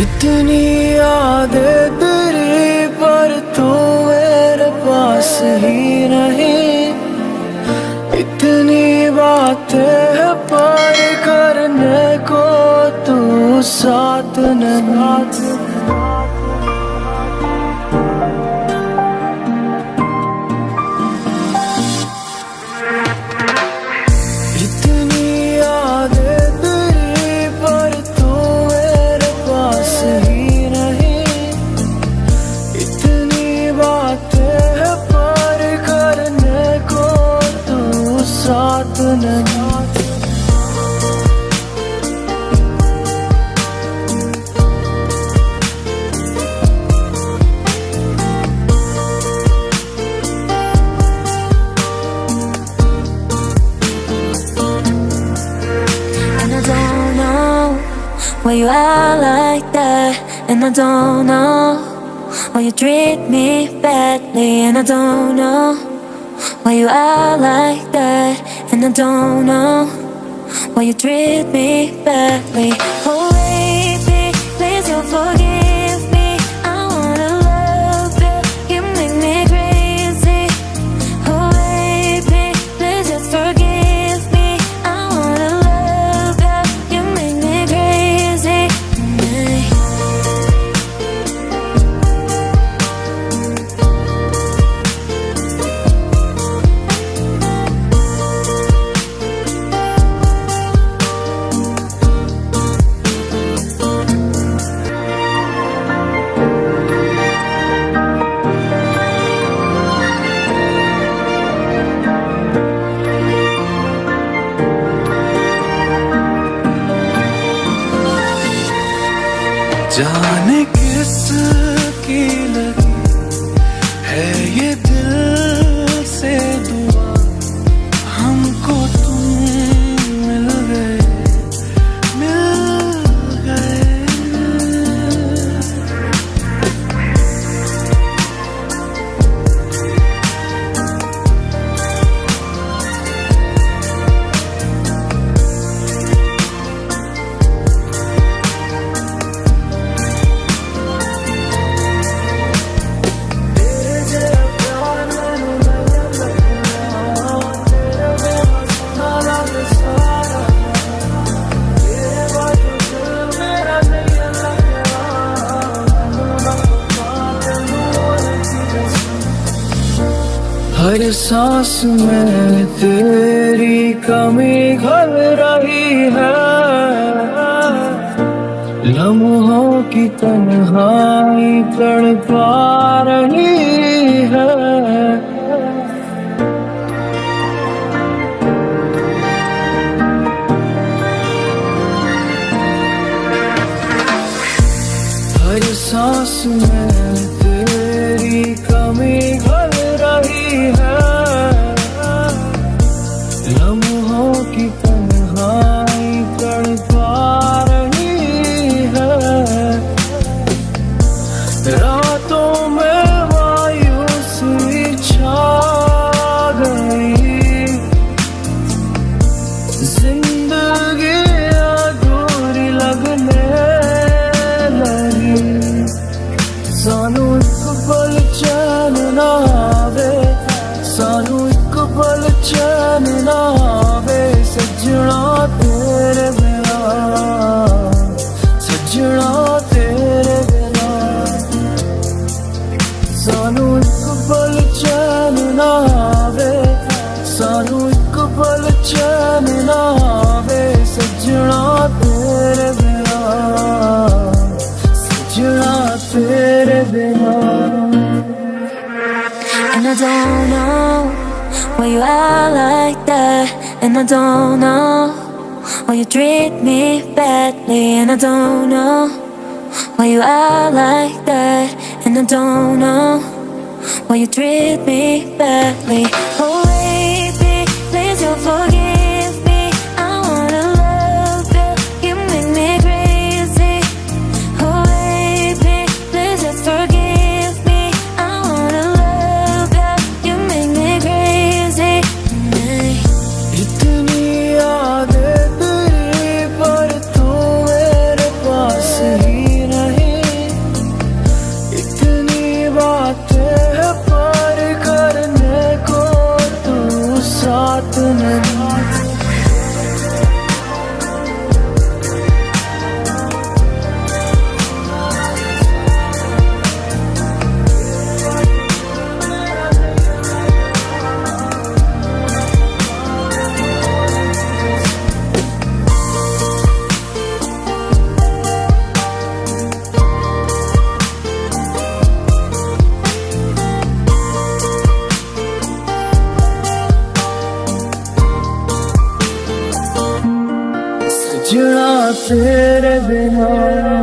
इतनी यादें तेरी, पर तू मेरे पास ही नहीं। इतनी बातें पर करने को, तू साथ नहीं। i don't know Why you are like that. And I don't know Why you treat me badly. And I don't know Why you are like that. And I don't know why you treat me badly. Oh, जाने हर सांस में तेरी कमी घल रही है। लम्हों की तन्हाई तड़पा रही है। हर सांस में And I don't know why you are like that. And I don't know why you treat me badly. And I don't know why you are like that. And I don't know why you treat me badly. Oh baby, please don't forget moment. तेरे बिना